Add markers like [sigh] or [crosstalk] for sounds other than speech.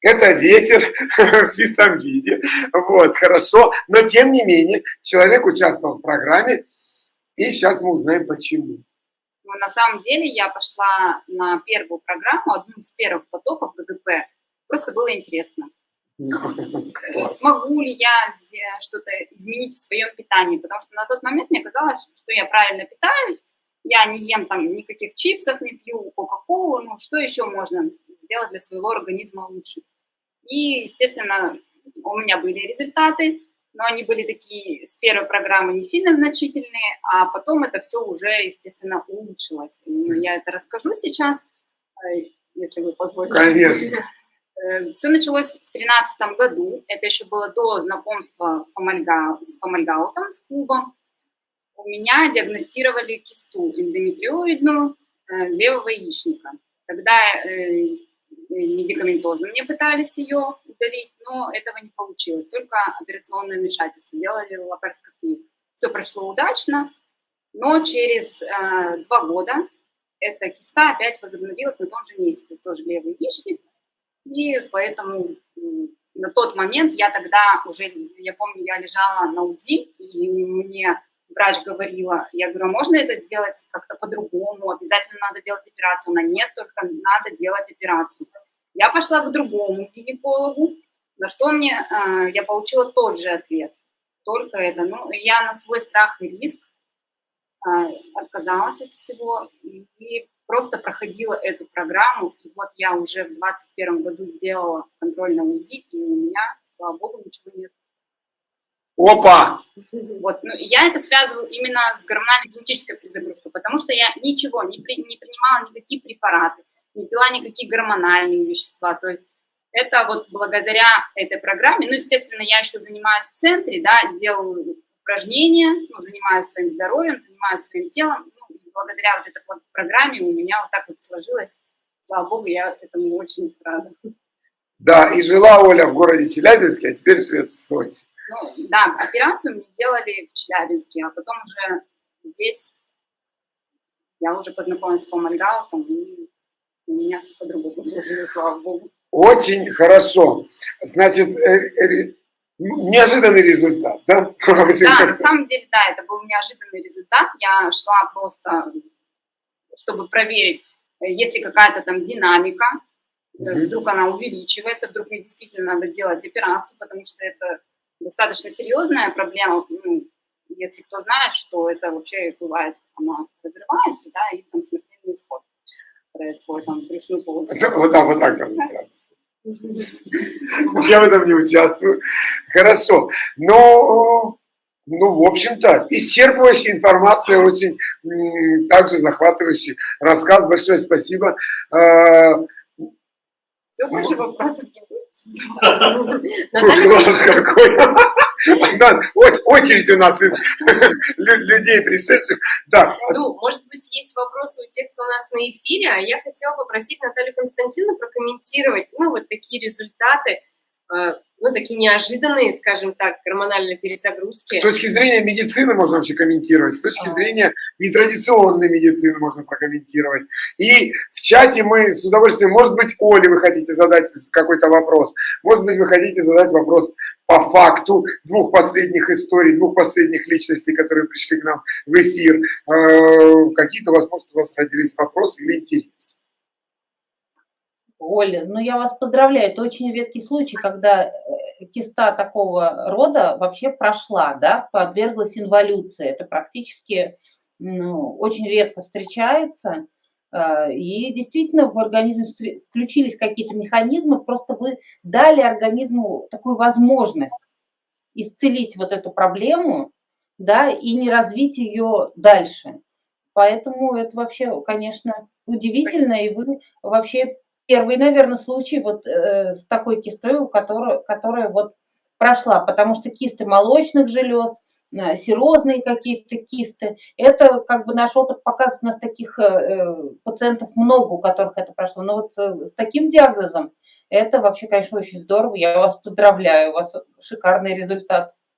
это ветер [laughs] в чистом виде, вот, хорошо, но тем не менее, человек участвовал в программе, и сейчас мы узнаем почему. Ну, на самом деле я пошла на первую программу, одну из первых потоков ГГП, просто было интересно. [laughs] Смогу ли я что-то изменить в своем питании, потому что на тот момент мне казалось, что я правильно питаюсь, я не ем там никаких чипсов, не пью кока-колу, ну что еще можно сделать для своего организма лучше. И, естественно, у меня были результаты, но они были такие с первой программы не сильно значительные, а потом это все уже, естественно, улучшилось. И я это расскажу сейчас, э, если вы позволите. Конечно. [laughs] Э, все началось в 2013 году, это еще было до знакомства с Фомальгаутом, с клубом. У меня диагностировали кисту эндометриоидную э, левого яичника. Тогда медикаментозно. Мне пытались ее удалить, но этого не получилось, только операционное вмешательство, делали лапароскопию. Все прошло удачно, но через э, два года эта киста опять возобновилась на том же месте, тоже левый яичник, и поэтому на тот момент я тогда уже, я помню, я лежала на УЗИ, и мне врач говорила, я говорю, а можно это сделать как-то по-другому, обязательно надо делать операцию. Она, нет, только надо делать операцию. Я пошла к другому гинекологу, на что мне, э, я получила тот же ответ, только это. Ну, я на свой страх и риск э, отказалась от всего и просто проходила эту программу. И вот я уже в 2021 году сделала контрольное УЗИ, и у меня, слава богу, ничего нет. Опа! Вот, ну, я это связываю именно с гормональной генетической перезагрузкой, потому что я ничего не, при, не принимала, никакие препараты, не пила никакие гормональные вещества. То есть это вот благодаря этой программе, ну, естественно, я еще занимаюсь в центре, да, делаю упражнения, ну, занимаюсь своим здоровьем, занимаюсь своим телом, ну, благодаря вот этой вот программе у меня вот так вот сложилось, слава богу, я этому очень рада. Да, и жила Оля в городе Челябинске, а теперь живет в Сочи. Ну, да, операцию мне делали в Челябинске, а потом уже здесь я уже познакомилась с Фомальгаутом, и у меня все по-другому сложилось, слава богу. Очень хорошо. Значит, э, э, неожиданный результат, да? [laughs] Да, на самом деле, да, это был неожиданный результат. Я шла просто, чтобы проверить, есть ли какая-то там динамика, угу. вдруг она увеличивается, вдруг мне действительно надо делать операцию, потому что это достаточно серьезная проблема, ну, если кто знает, что это вообще бывает, она разрывается, да, и там смертельный исход происходит, там, брюшную полость. Вот так, вот так. Я в этом не участвую. Хорошо. Но, ну, в общем-то, исчерпывающая информация, очень также захватывающий рассказ. Большое спасибо. Все, больше вопросов не Класс какой! Очередь у нас из людей пришедших. Да. Ну, может быть, есть вопросы у тех, кто у нас на эфире, а я хотела попросить Наталью Константиновну прокомментировать, ну, вот такие результаты, ну, такие неожиданные, скажем так, гормональные перезагрузки. С точки зрения медицины можно вообще комментировать, с точки а. зрения нетрадиционной медицины можно прокомментировать. И в чате мы с удовольствием, может быть, Оле вы хотите задать какой-то вопрос, может быть, вы хотите задать вопрос по факту двух последних историй, двух последних личностей, которые пришли к нам в эфир. Э, какие-то, возможно, у вас родились вопросы или интерес. Оля, ну я вас поздравляю, это очень редкий случай, когда э, киста такого рода вообще прошла, да, подверглась инволюции. Это практически ну, очень редко встречается. Э, и действительно в организме включились какие-то механизмы, просто вы дали организму такую возможность исцелить вот эту проблему, да, и не развить ее дальше. Поэтому это вообще, конечно, удивительно, и вы вообще первый, наверное, случай вот э, с такой кистой, у которой, которая вот прошла, потому что кисты молочных желез, э, серозные какие-то кисты, это как бы наш опыт показывает, у нас таких э, э пациентов много, у которых это прошло, но вот э, с таким диагнозом это вообще, конечно, очень здорово, я вас поздравляю, у вас шикарный результат.